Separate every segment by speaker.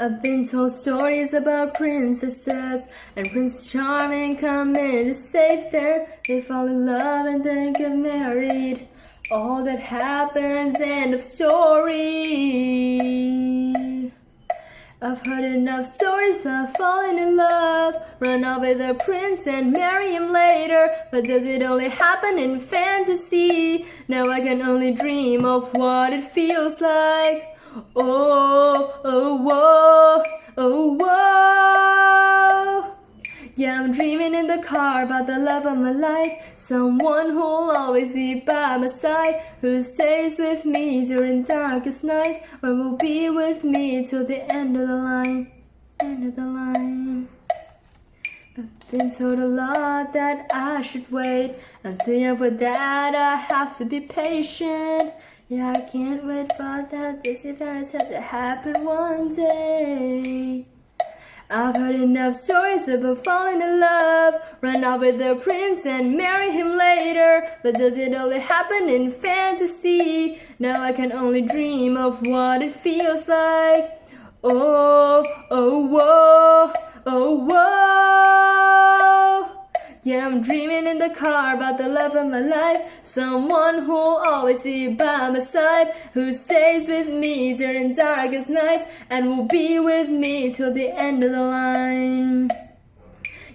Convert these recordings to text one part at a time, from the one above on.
Speaker 1: I've been told stories about princesses and Prince Charming come in to save them. They fall in love and then get married. All that happens, end of story. I've heard enough stories about falling in love, run off with a prince and marry him later. But does it only happen in fantasy? Now I can only dream of what it feels like. Oh, oh, whoa, oh, whoa. Yeah, I'm dreaming in the car about the love of my life. Someone who'll always be by my side, who stays with me during darkest nights, or will be with me till the end of the line, end of the line. I've been told a lot that I should wait. I'm too young that, I have to be patient. Yeah, I can't wait for that Disney fairy tale to happen one day. I've heard enough stories about falling in love, run off with the prince and marry him later. But does it only happen in fantasy? Now I can only dream of what it feels like. Oh, Yeah, I'm dreaming in the car about the love of my life. Someone who'll always be by my side, who stays with me during darkest nights, and will be with me till the end of the line.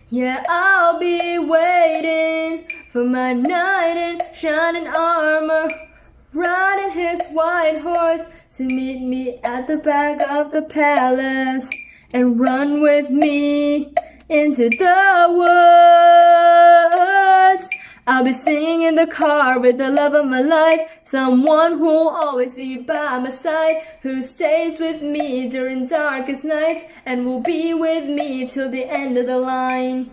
Speaker 1: Yeah, I'll be waiting for my knight in shining armor, riding his white horse to meet me at the back of the palace and run with me into the woods. I'll be singing in the car with the love of my life, someone who'll always be by my side, who stays with me during darkest nights and will be with me till the end of the line.